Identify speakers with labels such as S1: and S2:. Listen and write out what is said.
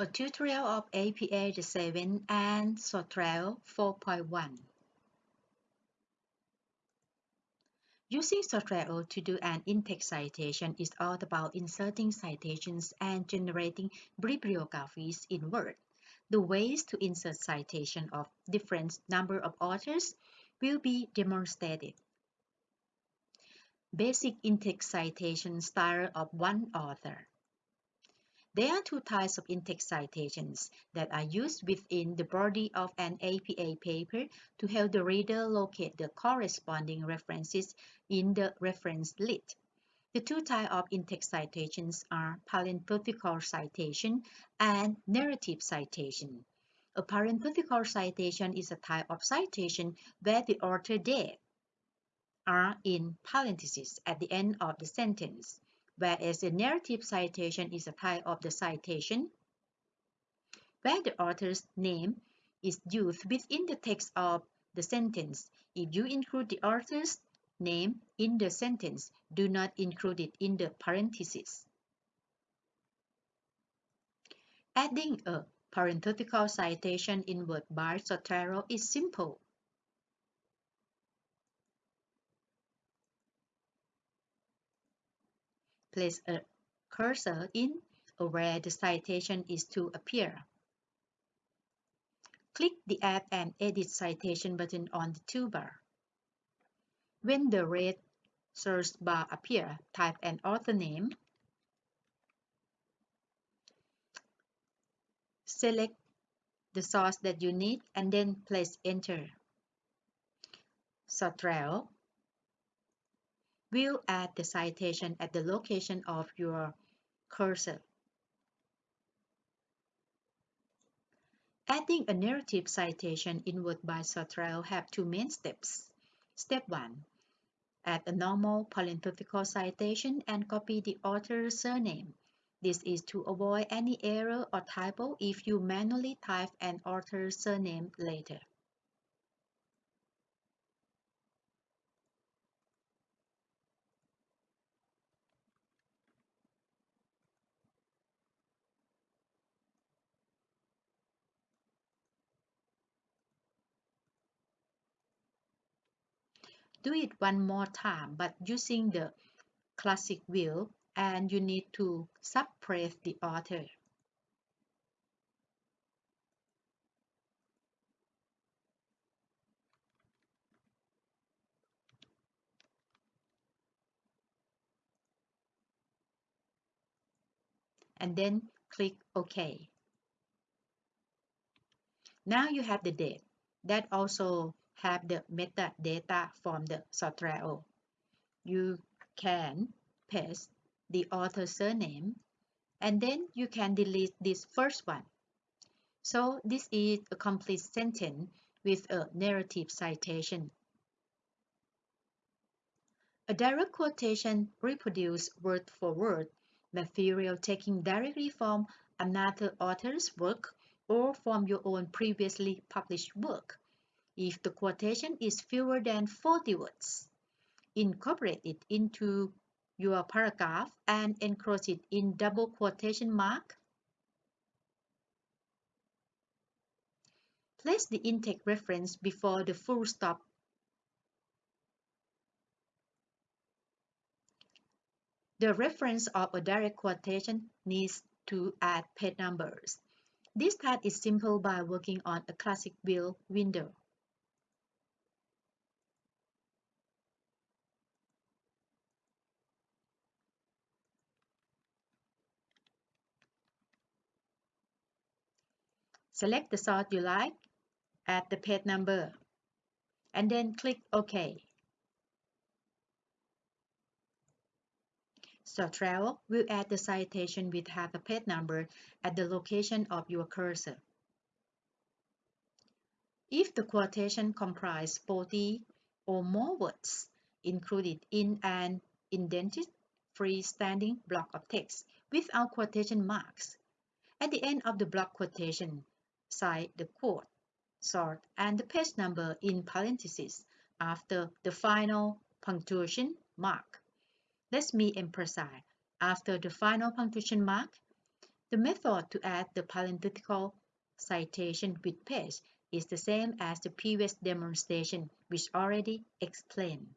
S1: A tutorial of APA 7 and Zotero 4.1. Using Zotero to do an in-text citation is all about inserting citations and generating bibliographies in Word. The ways to insert citation of different number of authors will be demonstrated. Basic in-text citation style of one author. There are two types of in-text citations that are used within the body of an APA paper to help the reader locate the corresponding references in the reference list. The two types of in-text citations are parenthetical citation and narrative citation. A parenthetical citation is a type of citation where the author date are in parentheses at the end of the sentence whereas a narrative citation is a type of the citation where the author's name is used within the text of the sentence. If you include the author's name in the sentence, do not include it in the parentheses. Adding a parenthetical citation in Word by Zotero is simple. Place a cursor in where the citation is to appear. Click the Add and Edit Citation button on the toolbar. When the red search bar appears, type an author name. Select the source that you need and then place Enter. Zotero will add the citation at the location of your cursor. Adding a narrative citation in Word by Zotero have two main steps. Step 1. Add a normal parenthetical citation and copy the author's surname. This is to avoid any error or typo if you manually type an author's surname later. Do it one more time, but using the classic wheel and you need to suppress the author. And then click OK. Now you have the date. That also have the metadata from the Zotero. You can paste the author surname and then you can delete this first one. So this is a complete sentence with a narrative citation. A direct quotation reproduces word for word material taken directly from another author's work or from your own previously published work if the quotation is fewer than 40 words. Incorporate it into your paragraph and enclose it in double quotation mark. Place the in-text reference before the full stop. The reference of a direct quotation needs to add page numbers. This task is simple by working on a classic wheel window. Select the source you like, add the page number, and then click OK. Zotero will add the citation with half a page number at the location of your cursor. If the quotation comprises 40 or more words included in an indented freestanding block of text without quotation marks, at the end of the block quotation, cite the quote, sort, and the page number in parentheses after the final punctuation mark. Let me emphasize, after the final punctuation mark, The method to add the parenthetical citation with page is the same as the previous demonstration which already explained.